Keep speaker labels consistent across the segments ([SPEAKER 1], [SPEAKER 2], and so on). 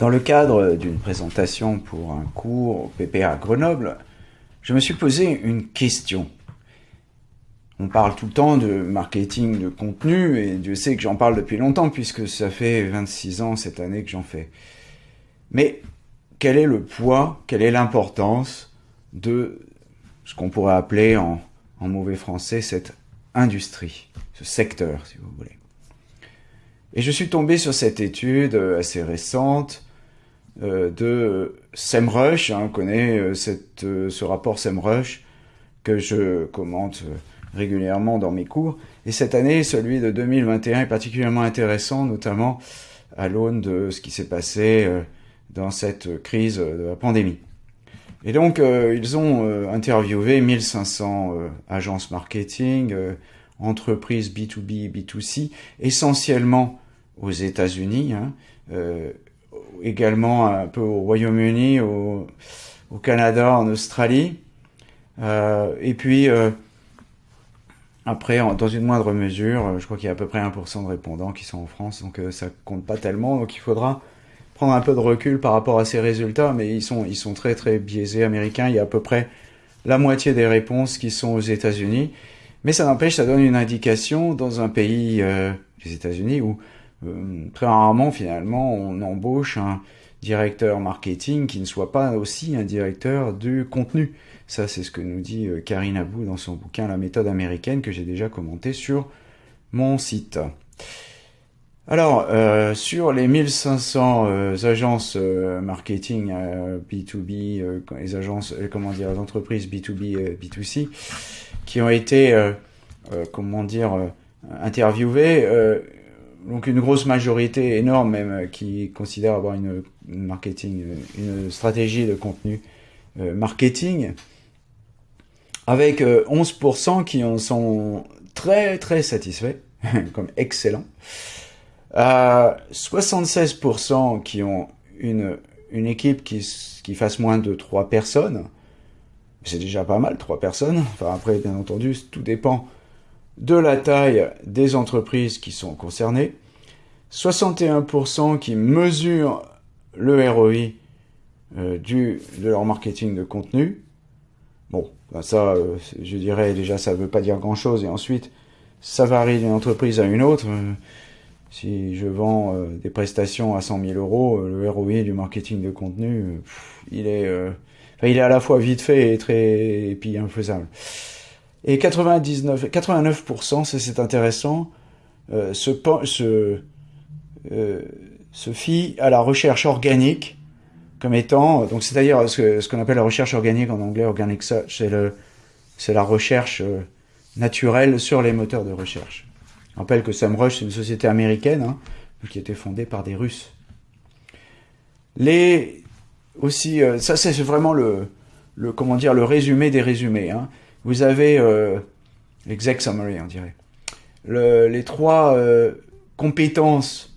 [SPEAKER 1] Dans le cadre d'une présentation pour un cours au PPA Grenoble, je me suis posé une question. On parle tout le temps de marketing de contenu, et Dieu sait que j'en parle depuis longtemps, puisque ça fait 26 ans cette année que j'en fais. Mais quel est le poids, quelle est l'importance de ce qu'on pourrait appeler en, mauvais français cette industrie, ce secteur, si vous voulez? Et je suis tombé sur cette étude assez récente euh, de SEMrush. Hein, on connaît euh, euh, ce rapport SEMrush que je commente régulièrement dans mes cours. Et cette année, celui de 2021 est particulièrement intéressant, notamment à l'aune de ce qui s'est passé dans cette crise de la pandémie. Et donc, ils ont interviewé 1500 agences marketing, entreprises B2B, B2C, essentiellement aux États-Unis, hein, également un peu au Royaume-Uni, au, Canada, en Australie. Euh, et puis, euh, après, dans une moindre mesure, je crois qu'il y a à peu près 1% de répondants qui sont en France, donc euh, ça compte pas tellement. Donc il faudra prendre un peu de recul par rapport à ces résultats, mais ils sont très très biaisés américains. Il y a à peu près la moitié des réponses qui sont aux États-Unis. Mais ça n'empêche, ça donne une indication dans un pays, les États-Unis, où euh, très rarement finalement on embauche un directeur marketing qui ne soit pas aussi un directeur du contenu. Ça c'est ce que nous dit euh, Karine Abou dans son bouquin La méthode américaine que j'ai déjà commenté sur mon site. Alors, euh, sur les 1500 euh, agences marketing B2B, les agences, comment dire, les entreprises B2B, B2C, qui ont été, comment dire, interviewées, donc une grosse majorité énorme même euh, qui considère avoir une, marketing, une stratégie de contenu euh, marketing, avec 11% euh, qui en sont très très satisfaits, comme excellent, 76% qui ont une, une équipe qui, qui fasse moins de 3 personnes, c'est déjà pas mal, 3 personnes, enfin après bien entendu tout dépend de la taille des entreprises qui sont concernées, 61% qui mesurent le ROI euh, du, de leur marketing de contenu. Bon, ben ça, euh, je dirais déjà, ça ne veut pas dire grand-chose. Et ensuite, ça varie d'une entreprise à une autre. Euh, si je vends des prestations à 100 000 euros, le ROI du marketing de contenu, il est, il est à la fois vite fait et très, et puis infaisable. Et 99, 89%, c'est intéressant, euh, se, se, euh, se fie à la recherche organique comme étant, donc c'est-à-dire ce, qu'on appelle la recherche organique en anglais, organic search, c'est le, c'est la recherche euh, naturelle sur les moteurs de recherche. Je rappelle que SEMrush, c'est une société américaine, hein, qui a été fondée par des Russes. Les, aussi, euh, ça c'est vraiment le, le, comment dire, le résumé des résumés, hein vous avez euh, l'exec summary, on dirait. Le, les trois euh, compétences,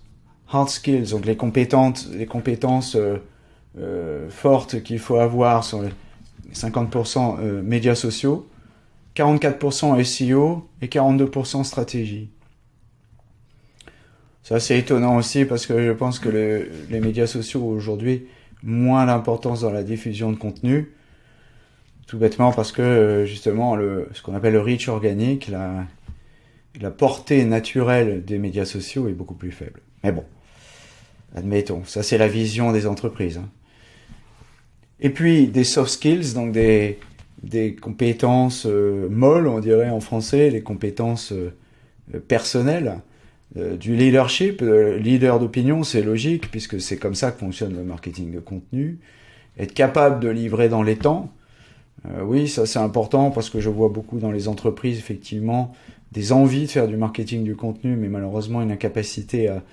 [SPEAKER 1] hard skills, donc les compétences, les compétences euh, euh fortes qu'il faut avoir sur les 50% euh, médias sociaux, 44% SEO et 42% stratégie. Ça c'est étonnant aussi parce que je pense que le, les médias sociaux aujourd'hui moins l'importance dans la diffusion de contenu tout bêtement parce que euh, justement le, ce qu'on appelle le reach organique, la, la portée naturelle des médias sociaux est beaucoup plus faible. Mais bon, admettons, ça c'est la vision des entreprises. Hein. Et puis des soft skills, donc des, des compétences euh, molles, on dirait en français, les compétences euh, personnelles, du leadership, leader d'opinion, c'est logique puisque c'est comme ça que fonctionne le marketing de contenu. Être capable de livrer dans les temps, euh, oui, ça c'est important parce que je vois beaucoup dans les entreprises effectivement des envies de faire du marketing du contenu, mais malheureusement une incapacité à,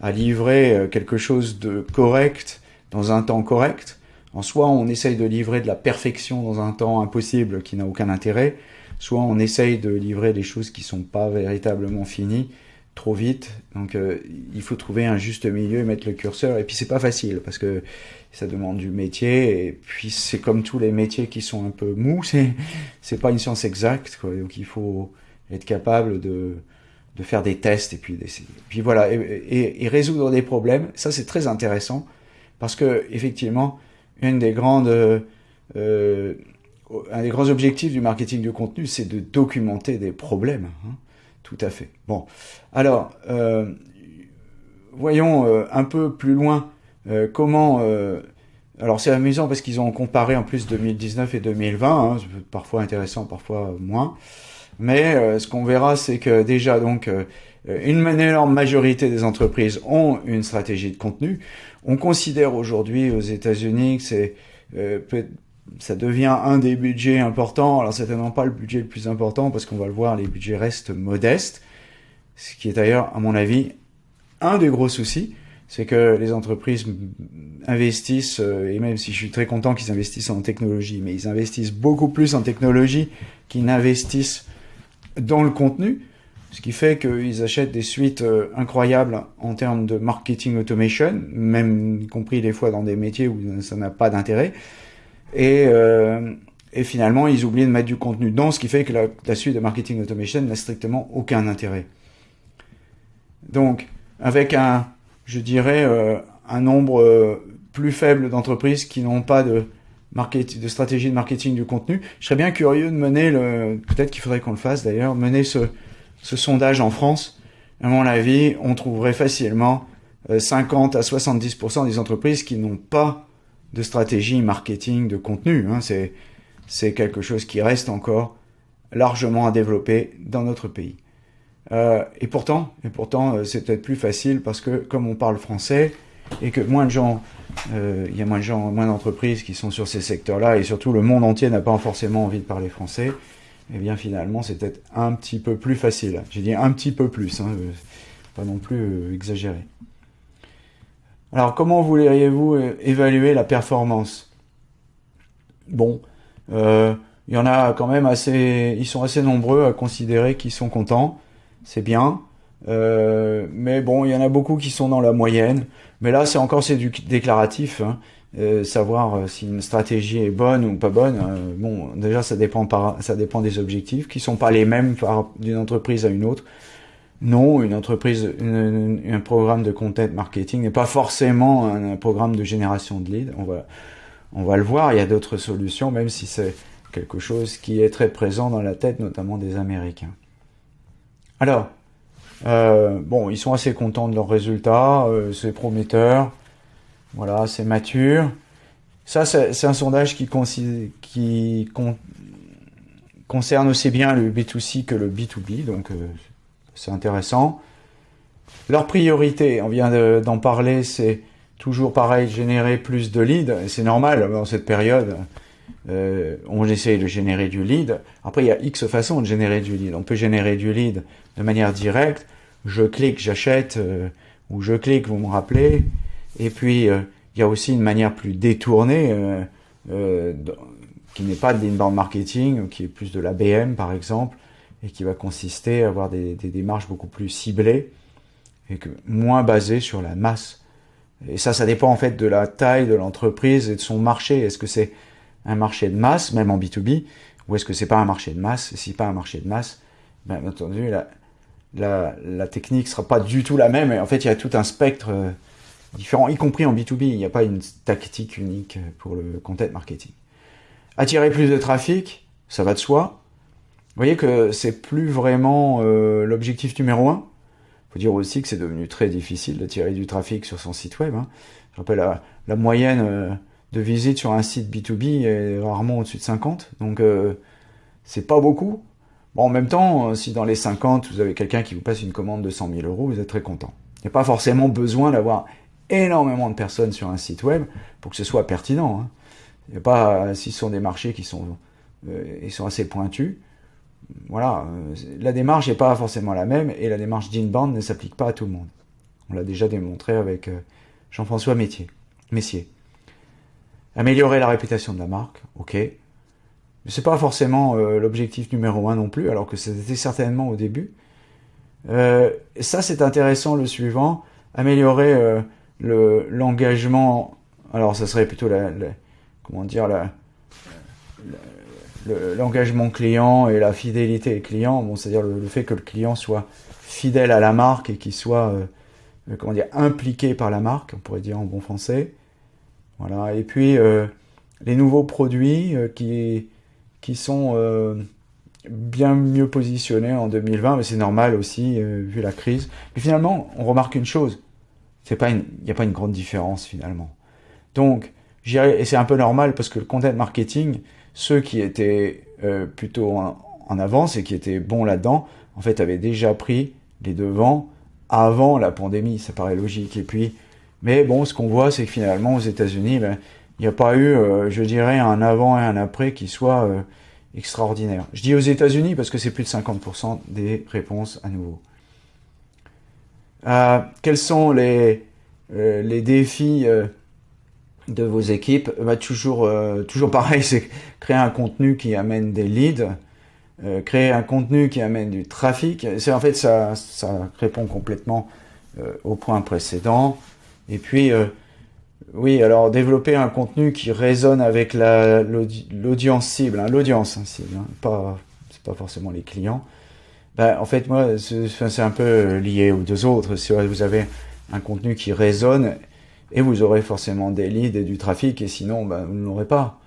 [SPEAKER 1] à livrer euh, quelque chose de correct dans un temps correct. En soit on essaye de livrer de la perfection dans un temps impossible qui n'a aucun intérêt, soit on essaye de livrer des choses qui sont pas véritablement finies trop vite. Donc euh, il faut trouver un juste milieu et mettre le curseur. Et puis c'est pas facile parce que ça demande du métier. Et puis c'est comme tous les métiers qui sont un peu mous, c'est c'est pas une science exacte. Quoi. Donc il faut être capable de de faire des tests et puis d'essayer. Puis voilà et, et, et, résoudre des problèmes. Ça c'est très intéressant Parce que effectivement, une des grandes, euh, un des grands objectifs du marketing de contenu, c'est de documenter des problèmes. Hein. Tout à fait. Bon, alors euh, voyons euh, un peu plus loin euh, comment. Euh, alors c'est amusant parce qu'ils ont comparé en plus 2019 et 2020, hein, parfois intéressant, parfois moins. Mais ce qu'on verra, c'est que déjà donc une énorme majorité des entreprises ont une stratégie de contenu. On considère aujourd'hui aux États-Unis que c'est ça devient un des budgets importants. Alors certainement pas le budget le plus important parce qu'on va le voir, les budgets restent modestes. Ce qui est d'ailleurs, à mon avis, un des gros soucis, c'est que les entreprises investissent, euh, et même si je suis très content qu'ils investissent en technologie, mais ils investissent beaucoup plus en technologie qu'ils n'investissent dans le contenu, ce qui fait qu'ils achètent des suites euh, incroyables en termes de marketing automation, même y compris des fois dans des métiers où ça n'a pas d'intérêt. Et, euh, et finalement, ils oublient de mettre du contenu dedans, ce qui fait que la, suite de marketing automation n'a strictement aucun intérêt. Donc, avec un, je dirais, euh, un nombre euh, plus faible d'entreprises qui n'ont pas de, stratégie de marketing du contenu. Je serais bien curieux de mener le, peut-être qu'il faudrait qu'on le fasse d'ailleurs, mener ce, sondage en France. À mon avis, on trouverait facilement 50 euh, à 70% des entreprises qui n'ont pas de stratégie marketing de contenu. Hein. C'est, quelque chose qui reste encore largement à développer dans notre pays. Euh, et pourtant, et pourtant, euh, c'est peut-être plus facile parce que comme on parle français et que moins de gens, euh, il y a moins d'entreprises qui sont sur ces secteurs-là et surtout le monde entier n'a pas forcément envie de parler français. Eh bien, finalement, c'est peut-être un petit peu plus facile. J'ai dit un petit peu plus, hein, pas non plus exagéré. Alors, comment voudriez-vous évaluer la performance? Bon, il y en a quand même assez, ils sont assez nombreux à considérer qu'ils sont contents c'est bien. Euh, mais bon, il y en a beaucoup qui sont dans la moyenne. Mais là, c'est encore c'est du déclaratif. Hein. Euh, savoir euh, si une stratégie est bonne ou pas bonne. bon, déjà, ça dépend par, ça dépend des objectifs qui sont pas les mêmes d'une entreprise à une autre. Non, une entreprise, un programme de content marketing n'est pas forcément un, programme de génération de leads. On va, on va le voir. Il y a d'autres solutions, même si c'est quelque chose qui est très présent dans la tête, notamment des Américains. Alors, euh, bon, ils sont assez contents de leurs résultats, euh, c'est prometteur, voilà, c'est mature. Ça, c'est un sondage qui, qui concerne aussi bien le B2C que le B2B, donc euh, c'est intéressant. Leur priorité, on vient d'en parler, c'est toujours pareil, générer plus de leads, c'est normal dans cette période. Euh, on essaye de générer du lead. Après, il y a X façons de générer du lead. On peut générer du lead de manière directe. Je clique, j'achète, euh, ou je clique, vous me rappelez. Et puis, euh, il y a aussi une manière plus détournée, qui n'est pas de l'inbound marketing, qui est plus de l'ABM, par exemple, et qui va consister à avoir des, démarches beaucoup plus ciblées, et que, moins basées sur la masse. Et ça, ça dépend en fait de la taille de l'entreprise et de son marché. Est-ce que c'est un marché de masse, même en B2B, ou est-ce que c'est pas un marché de masse? Et si pas un marché de masse, ben, bien entendu, la, la, la technique sera pas du tout la même. Et en fait, il y a tout un spectre euh, différent, y compris en B2B. Il n'y a pas une tactique unique pour le content marketing. Attirer plus de trafic, ça va de soi. Vous voyez que c'est plus vraiment euh, l'objectif numéro un. Faut dire aussi que c'est devenu très difficile d'attirer du trafic sur son site web. Hein. Je rappelle la, la moyenne euh, de visite sur un site B2B est rarement au-dessus de 50. Donc, euh, c'est pas beaucoup. Bon, en même temps, euh, si dans les 50, vous avez quelqu'un qui vous passe une commande de 100 000 euros, vous êtes très content. Il n'y a pas forcément besoin d'avoir énormément de personnes sur un site web pour que ce soit pertinent. Hein. Il n'y a pas, si ce sont des marchés qui sont, ils sont assez pointus, voilà, la démarche n'est pas forcément la même et la démarche d'inbound ne s'applique pas à tout le monde. On l'a déjà démontré avec Jean-François Messier. Améliorer la réputation de la marque, ok. Mais c'est pas forcément euh, l'objectif numéro un non plus, alors que c'était certainement au début. Euh, ça, c'est intéressant, le suivant. Améliorer euh, le l'engagement. Alors, ça serait plutôt la, comment dire la, l'engagement client et la fidélité client. Bon, c'est-à-dire le, fait que le client soit fidèle à la marque et qu'il soit comment dire impliqué par la marque, on pourrait dire en bon français. Voilà. Et puis les nouveaux produits qui qui sont bien mieux positionnés en 2020, mais c'est normal aussi vu la crise. Mais finalement, on remarque une chose, il n'y a pas une grande différence finalement. Donc, et c'est un peu normal parce que le content marketing, ceux qui étaient euh, plutôt en, avance et qui étaient bons là-dedans, en fait, avaient déjà pris les devants avant la pandémie. Ça paraît logique. Et puis, mais bon, ce qu'on voit, c'est que finalement, aux États-Unis, ben, il n'y a pas eu, euh, je dirais, un avant et un après qui soit euh, extraordinaire. Je dis aux États-Unis parce que c'est plus de 50% des réponses à nouveau. quels sont les, les défis de vos équipes, bah, toujours, euh, toujours pareil, c'est créer un contenu qui amène des leads, euh, créer un contenu qui amène du trafic. C'est en fait ça, ça répond complètement euh, au point précédent. Et puis, oui, alors développer un contenu qui résonne avec l'audience cible, hein, l'audience hein, cible, hein, pas c'est pas forcément les clients. Ben, en fait, moi, c'est un peu lié aux deux autres. Si vous avez un contenu qui résonne et vous aurez forcément des leads et du trafic, et sinon, ben, vous ne l'aurez pas.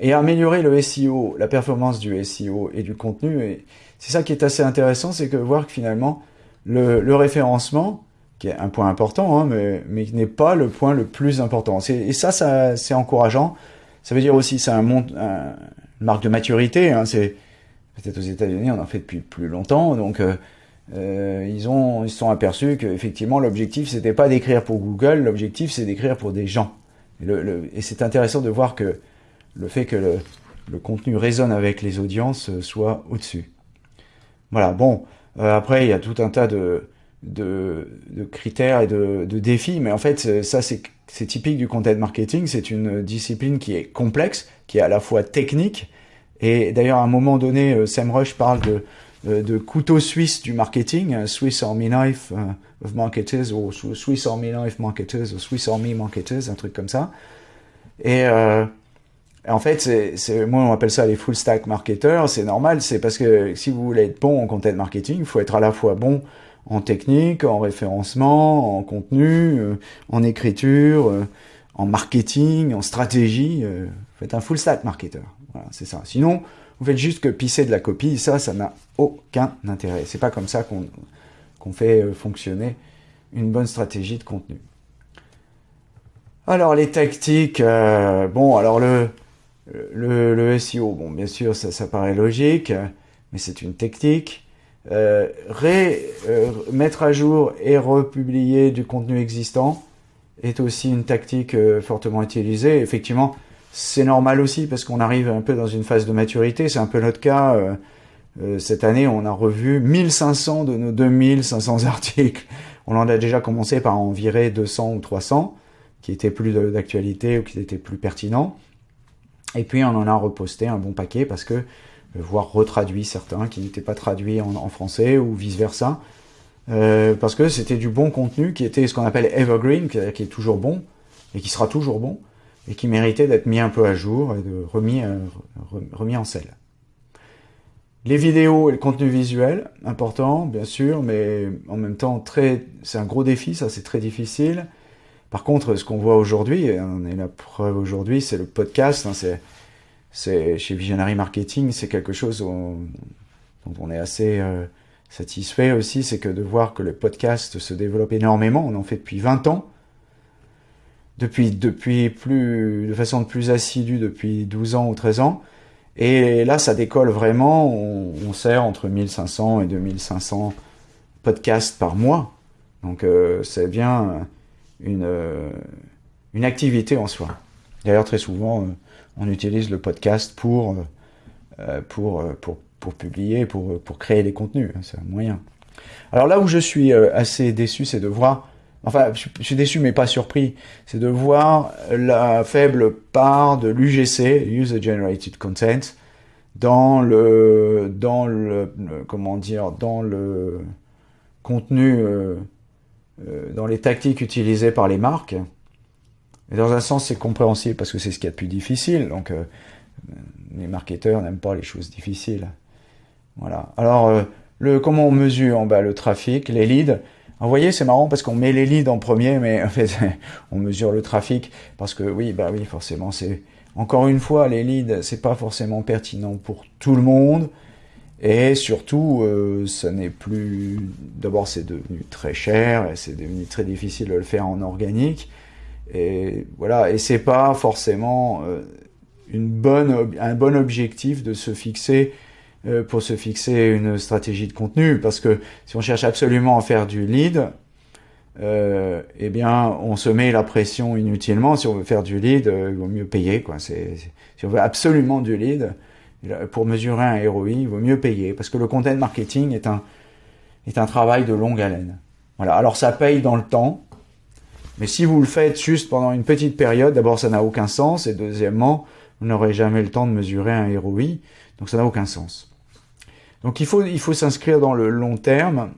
[SPEAKER 1] Et améliorer le SEO, la performance du SEO et du contenu, c'est ça qui est assez intéressant, c'est que voir que finalement, le, référencement, qui est un point important, hein, mais, mais qui n'est pas le point le plus important. Et ça, ça c'est encourageant. Ça veut dire aussi, c'est un, une marque de maturité. Hein, c'est peut-être aux États-Unis, on en fait depuis plus longtemps, donc euh, euh, ils ont ils se sont aperçus qu'effectivement l'objectif c'était pas d'écrire pour Google, l'objectif c'est d'écrire pour des gens. Et, le, et c'est intéressant de voir que le fait que le, le contenu résonne avec les audiences euh, soit au-dessus. Voilà, bon, euh, après il y a tout un tas de, de, de critères et de, de, défis, mais en fait ça c'est typique du content marketing, c'est une discipline qui est complexe, qui est à la fois technique, et d'ailleurs à un moment donné, euh, Sam Rush parle de euh, de couteau suisse du marketing, euh, Swiss Army Knife euh, of Marketers, ou Swiss Army Knife Marketers, ou Swiss Army Marketers, un truc comme ça. Et en fait, c'est, moi on appelle ça les full stack marketers, c'est normal, c'est parce que si vous voulez être bon en content marketing, il faut être à la fois bon en technique, en référencement, en contenu, en écriture, en marketing, en stratégie. faites un full stack marketer. Voilà, c'est ça. Sinon, vous faites juste que pisser de la copie, ça, ça n'a aucun intérêt. C'est pas comme ça qu'on fait euh, fonctionner une bonne stratégie de contenu. Alors les tactiques, euh, bon, alors le, le, SEO, bon, bien sûr, ça, ça paraît logique, mais c'est une technique. Euh, ré, euh, mettre à jour et republier du contenu existant est aussi une tactique fortement utilisée. Effectivement, c'est normal aussi parce qu'on arrive un peu dans une phase de maturité. C'est un peu notre cas. Euh, euh, cette année, on a revu 1500 de nos 2500 articles. On en a déjà commencé par en virer 200 ou 300 qui étaient plus d'actualité ou qui étaient plus pertinents. Et puis on en a reposté un bon paquet parce que, euh, voire retraduit certains qui n'étaient pas traduits en, français ou vice versa. parce que c'était du bon contenu qui était ce qu'on appelle evergreen, qui est toujours bon et qui sera toujours bon et qui méritait d'être mis un peu à jour et remis, euh, remis en selle. Les vidéos et le contenu visuel, important bien sûr, mais en même temps très, c'est un gros défi, ça c'est très difficile. Par contre, ce qu'on voit aujourd'hui, on est la preuve aujourd'hui, c'est le podcast. Hein, c'est chez Visionary Marketing, c'est quelque chose dont, on est assez euh, satisfait aussi, c'est que de voir que le podcast se développe énormément. On en fait depuis 20 ans depuis, depuis plus, de façon plus assidue depuis 12 ans ou 13 ans. Et là, ça décolle vraiment. On, sert entre 1500 et 2500 podcasts par mois. Donc, euh, c'est bien une, euh, une activité en soi. D'ailleurs, très souvent, euh, on utilise le podcast pour, pour, pour, pour publier, pour, pour créer les contenus. C'est un moyen. Alors là où je suis assez déçu, c'est de voir enfin, je suis déçu mais pas surpris, c'est de voir la faible part de l'UGC, User Generated Content, dans le, dans le, comment dire, dans le contenu, euh, euh, dans les tactiques utilisées par les marques. Et dans un sens, c'est compréhensible parce que c'est ce qui est a de plus difficile. Donc, euh, les marketeurs n'aiment pas les choses difficiles. Voilà. Alors, le, comment on mesure en bas le trafic, les leads? Vous voyez, c'est marrant parce qu'on met les leads en premier, mais en fait, on mesure le trafic parce que oui, bah oui, forcément, c'est encore une fois les leads, c'est pas forcément pertinent pour tout le monde. Et surtout, euh, ça n'est plus. D'abord, c'est devenu très cher et c'est devenu très difficile de le faire en organique. Et voilà, et c'est pas forcément euh, une bonne, un bon objectif de se fixer euh, pour se fixer une stratégie de contenu, parce que si on cherche absolument à faire du lead, euh, eh bien, on se met la pression inutilement. Si on veut faire du lead, euh, il vaut mieux payer. Quoi. Si on veut absolument du lead, pour mesurer un ROI, il vaut mieux payer, parce que le content marketing est un, est un travail de longue haleine. Voilà. Alors ça paye dans le temps, mais si vous le faites juste pendant une petite période, d'abord ça n'a aucun sens, et deuxièmement, vous n'aurez jamais le temps de mesurer un ROI, donc ça n'a aucun sens. Donc il faut, il faut s'inscrire dans le long terme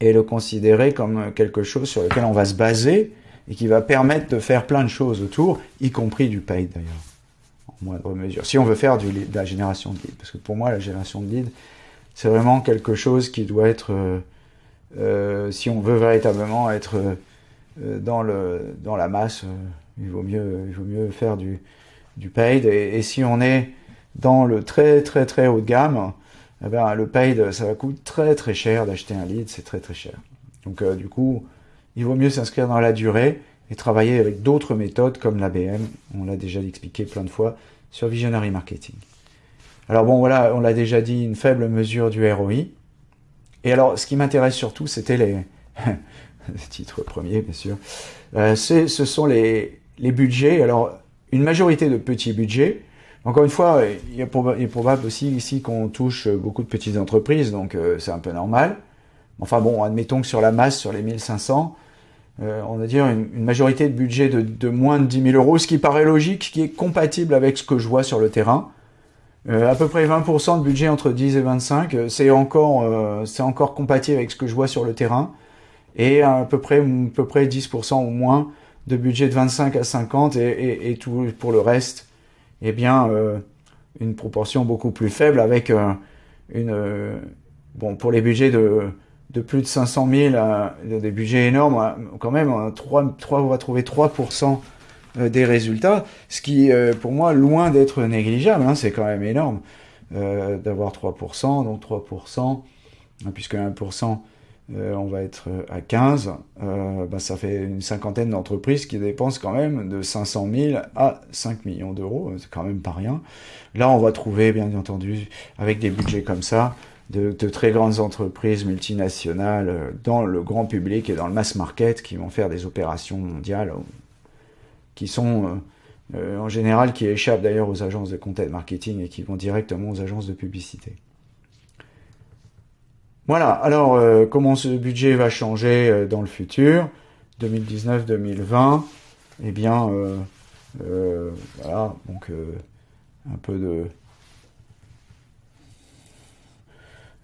[SPEAKER 1] et le considérer comme quelque chose sur lequel on va se baser et qui va permettre de faire plein de choses autour, y compris du paid d'ailleurs, en moindre mesure. Si on veut faire du de la génération de leads, parce que pour moi la génération de leads, c'est vraiment quelque chose qui doit être, euh, euh, si on veut véritablement être euh, dans, le, dans la masse, il, vaut mieux, il vaut mieux faire du, du paid. Et, si on est dans le très très très haut de gamme, eh ben, le paid, ça va coûter très très cher d'acheter un lead, c'est très très cher. Donc euh, du coup, il vaut mieux s'inscrire dans la durée et travailler avec d'autres méthodes comme l'ABM, on l'a déjà expliqué plein de fois, sur Visionary Marketing. Alors bon, voilà, on l'a déjà dit, une faible mesure du ROI. Et alors, ce qui m'intéresse surtout, c'était les... titres premiers, bien sûr. Euh, ce sont les budgets. Alors, une majorité de petits budgets, encore une fois, il est, probable aussi ici qu'on touche beaucoup de petites entreprises, donc euh, c'est un peu normal. Enfin bon, admettons que sur la masse, sur les 1500, euh, on va dire une, majorité de budget de, moins de 10 000 euros, ce qui paraît logique, qui est compatible avec ce que je vois sur le terrain. Euh, à peu près 20% de budget entre 10 et 25, c'est encore, c'est encore compatible avec ce que je vois sur le terrain. Et à peu près, à peu près 10% ou moins de budget de 25 à 50 et, et tout pour le reste eh bien, euh, une proportion beaucoup plus faible avec euh, une... Euh, bon, pour les budgets de, plus de 500 000, des budgets énormes, quand même, 3, 3, on va trouver 3% des résultats, ce qui, pour moi, loin d'être négligeable, hein, c'est quand même énorme d'avoir 3%, donc 3%, puisque 1%, euh, on va être à 15, euh, bah, ça fait une cinquantaine d'entreprises qui dépensent quand même de 500 000 à 5 millions d'euros, c'est quand même pas rien. Là, on va trouver, bien entendu, avec des budgets comme ça, de, très grandes entreprises multinationales euh, dans le grand public et dans le mass market qui vont faire des opérations mondiales qui sont en général qui échappent d'ailleurs aux agences de content marketing et qui vont directement aux agences de publicité. Voilà, alors euh, comment ce budget va changer euh, dans le futur 2019-2020 Eh bien, euh, voilà, donc un peu de...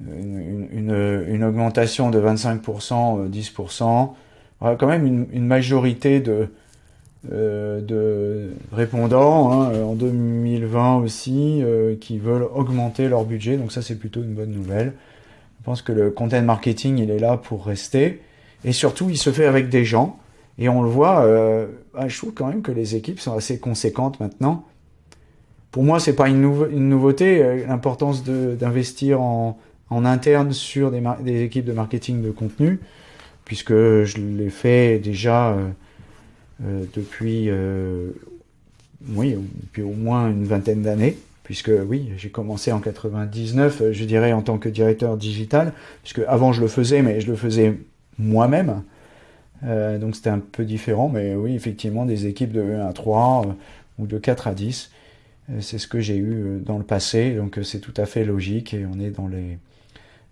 [SPEAKER 1] Une, augmentation de 25%, 10%, voilà, quand même une, majorité de, répondants hein, en 2020 aussi qui veulent augmenter leur budget, donc ça c'est plutôt une bonne nouvelle. Je pense que le content marketing, il est là pour rester. Et surtout, il se fait avec des gens. Et on le voit, euh, bah, je trouve quand même que les équipes sont assez conséquentes maintenant. Pour moi, c'est pas une, nouveauté, euh, l'importance d'investir en, interne sur des, équipes de marketing de contenu, puisque je l'ai fait déjà euh, depuis, oui, depuis au moins une vingtaine d'années puisque oui, j'ai commencé en 99, euh, je dirais en tant que directeur digital, puisque avant je le faisais, mais je le faisais moi-même. Euh, donc c'était un peu différent, mais oui, effectivement, des équipes de 1 à 3 euh, ou de 4 à 10, c'est ce que j'ai eu dans le passé, donc c'est tout à fait logique et on est dans les,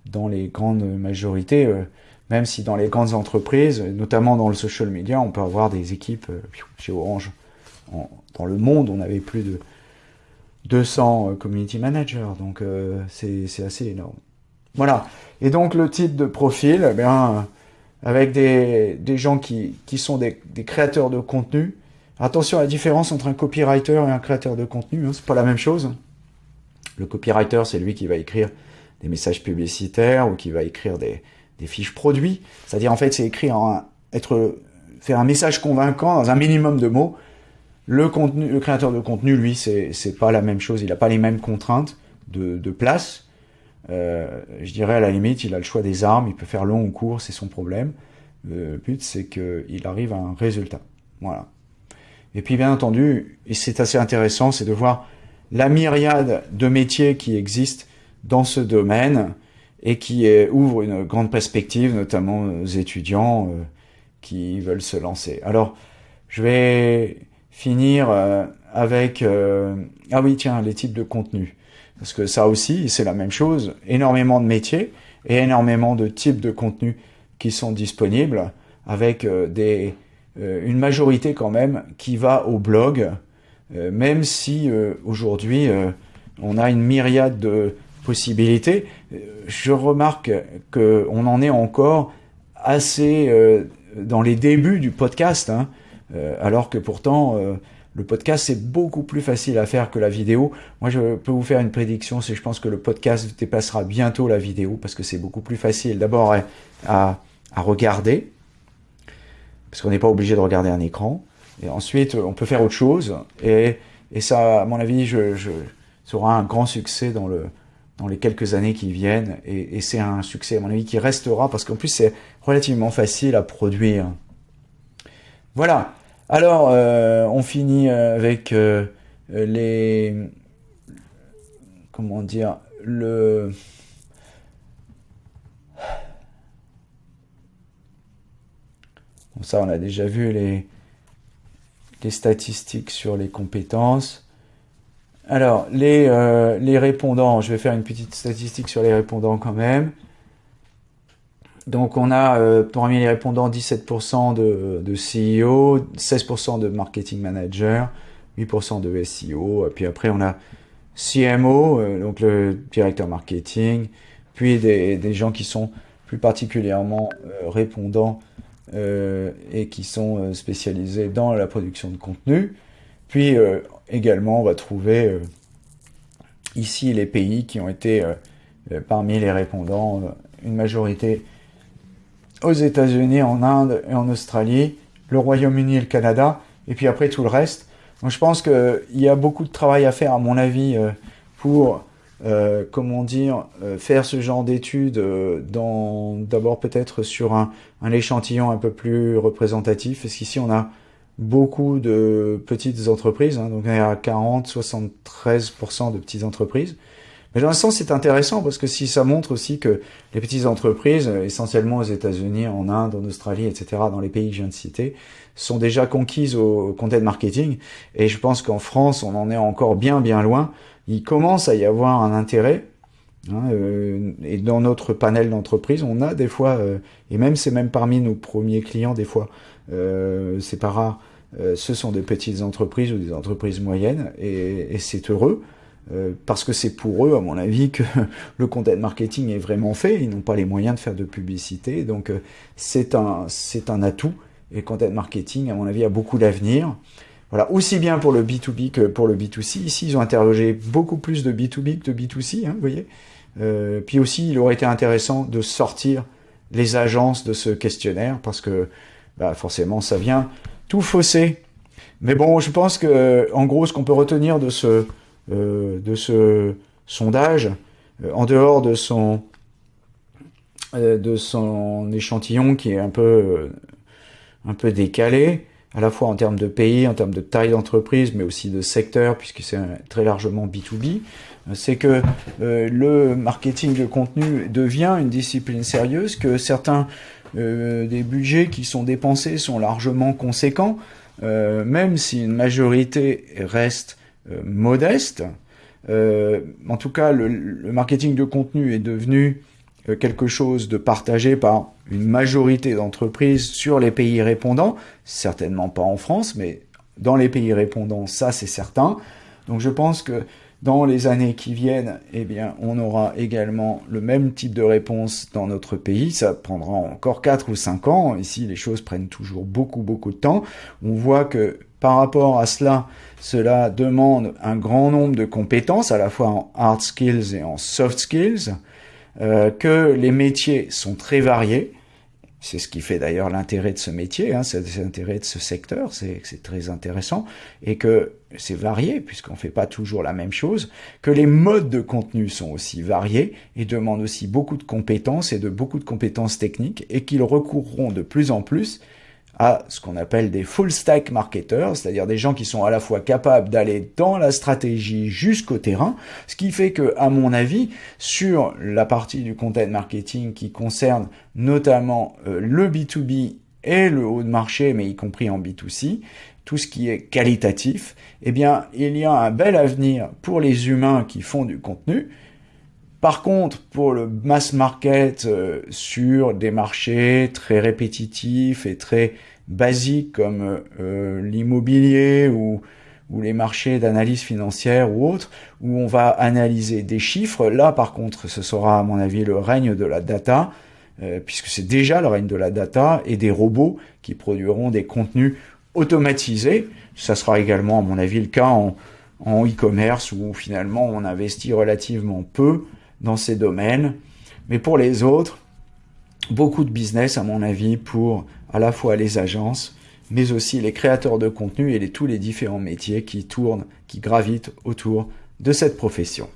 [SPEAKER 1] dans les grandes majorités, même si dans les grandes entreprises, notamment dans le social media, on peut avoir des équipes, chez Orange, dans le monde, on avait plus de 200 euh, community managers, donc euh, c'est assez énorme. Voilà. Et donc le type de profil, eh bien, euh, avec des, des, gens qui, qui sont des, des, créateurs de contenu. Attention à la différence entre un copywriter et un créateur de contenu, hein, c'est pas la même chose. Le copywriter, c'est lui qui va écrire des messages publicitaires ou qui va écrire des, des fiches produits. C'est-à-dire, en fait, c'est écrit en être, faire un message convaincant dans un minimum de mots. Le créateur de contenu, lui, c'est, pas la même chose. Il n'a pas les mêmes contraintes de, de place. Euh, je dirais à la limite, il a le choix des armes. Il peut faire long ou court, c'est son problème. Le but, c'est qu'il arrive à un résultat. Voilà. Et puis, bien entendu, et c'est assez intéressant, c'est de voir la myriade de métiers qui existent dans ce domaine et qui ouvre une grande perspective, notamment aux étudiants euh, qui veulent se lancer. Alors, je vais finir euh, avec... Euh, ah oui, tiens, les types de contenus. Parce que ça aussi, c'est la même chose. Énormément de métiers et énormément de types de contenus qui sont disponibles avec des, une majorité quand même qui va au blog, même si aujourd'hui on a une myriade de possibilités. Je remarque qu'on en est encore assez euh, dans les débuts du podcast, hein, euh, alors que pourtant euh, le podcast c'est beaucoup plus facile à faire que la vidéo. Moi je peux vous faire une prédiction, c'est je pense que le podcast dépassera bientôt la vidéo parce que c'est beaucoup plus facile d'abord à, à, regarder, parce qu'on n'est pas obligé de regarder un écran, et ensuite on peut faire autre chose, et, et ça à mon avis je, un grand succès dans le, dans les quelques années qui viennent. Et, c'est un succès, à mon avis, qui restera parce qu'en plus, c'est relativement facile à produire. Voilà. Alors, euh, on finit avec euh, les... Comment dire Le... Bon, ça, on a déjà vu les, les statistiques sur les compétences. Alors, les, euh, les répondants, je vais faire une petite statistique sur les répondants quand même. Donc on a euh, parmi les répondants 17% de, de CEO, 16% de marketing manager, 8% de SEO, puis après on a CMO, euh, donc le directeur marketing, puis des, des gens qui sont plus particulièrement euh, répondants et qui sont spécialisés dans la production de contenu. Puis également, on va trouver euh, ici les pays qui ont été euh, euh, parmi les répondants, une majorité aux États-Unis, en Inde et en Australie, le Royaume-Uni et le Canada, et puis après tout le reste. Donc je pense qu'il y a beaucoup de travail à faire, à mon avis, pour, comment dire, faire ce genre d'études d'abord peut-être sur un, échantillon un peu plus représentatif, parce qu'ici on a beaucoup de petites entreprises, hein, donc il y a 40-73% de petites entreprises. Mais dans un sens, c'est intéressant parce que si ça montre aussi que les petites entreprises, essentiellement aux États-Unis, en Inde, en Australie, etc., dans les pays que je viens de citer, sont déjà conquises au content marketing. Et je pense qu'en France, on en est encore bien, bien loin. Il commence à y avoir un intérêt. Hein, euh, et dans notre panel d'entreprises, on a des fois, euh, et même c'est même parmi nos premiers clients des fois, euh, c'est pas rare, ce sont des petites entreprises ou des entreprises moyennes, et c'est heureux, euh, parce que c'est pour eux, à mon avis, que le content marketing est vraiment fait, ils n'ont pas les moyens de faire de publicité, donc euh, c'est un, un atout, et content marketing, à mon avis, a beaucoup d'avenir. Voilà, aussi bien pour le B2B que pour le B2C. Ici, ils ont interrogé beaucoup plus de B2B que de B2C, hein, vous voyez. Euh, puis aussi, il aurait été intéressant de sortir les agences de ce questionnaire, parce que bah, forcément, ça vient tout faussé. Mais bon, je pense que, en gros, ce qu'on peut retenir de ce, de ce sondage, euh, en dehors de son, euh, de son échantillon qui est un peu, un peu décalé, à la fois en termes de pays, en termes de taille d'entreprise, mais aussi de secteur, puisque c'est très largement B2B, c'est que le marketing de contenu devient une discipline sérieuse, que certains euh, des budgets qui sont dépensés sont largement conséquents, euh, même si une majorité reste euh, modeste. en tout cas, le, marketing de contenu est devenu quelque chose de partagé par une majorité d'entreprises sur les pays répondants, certainement pas en France, mais dans les pays répondants, ça c'est certain. Donc je pense que dans les années qui viennent, eh bien, on aura également le même type de réponse dans notre pays. Ça prendra encore 4 ou 5 ans. Ici, les choses prennent toujours beaucoup, beaucoup de temps. On voit que par rapport à cela, cela demande un grand nombre de compétences, à la fois en hard skills et en soft skills. euh, que les métiers sont très variés. C'est ce qui fait d'ailleurs l'intérêt de ce métier, hein, c'est l'intérêt de ce secteur, c'est très intéressant, et que c'est varié, puisqu'on ne fait pas toujours la même chose, que les modes de contenu sont aussi variés et demandent aussi beaucoup de compétences et de beaucoup de compétences techniques, et qu'ils recourront de plus en plus à ce qu'on appelle des full stack marketers, c'est-à-dire des gens qui sont à la fois capables d'aller dans la stratégie jusqu'au terrain, ce qui fait que, à mon avis, sur la partie du content marketing qui concerne notamment euh, le B2B et le haut de marché, mais y compris en B2C, tout ce qui est qualitatif, eh bien, il y a un bel avenir pour les humains qui font du contenu, par contre, pour le mass market euh, sur des marchés très répétitifs et très basiques comme euh, l'immobilier ou, ou les marchés d'analyse financière ou autres, où on va analyser des chiffres, là par contre ce sera à mon avis le règne de la data, euh, puisque c'est déjà le règne de la data et des robots qui produiront des contenus automatisés. Ça sera également à mon avis le cas en, en e-commerce où finalement on investit relativement peu dans ces domaines. Mais pour les autres, beaucoup de business, à mon avis, pour à la fois les agences, mais aussi les créateurs de contenu et tous les différents métiers qui tournent, qui gravitent autour de cette profession.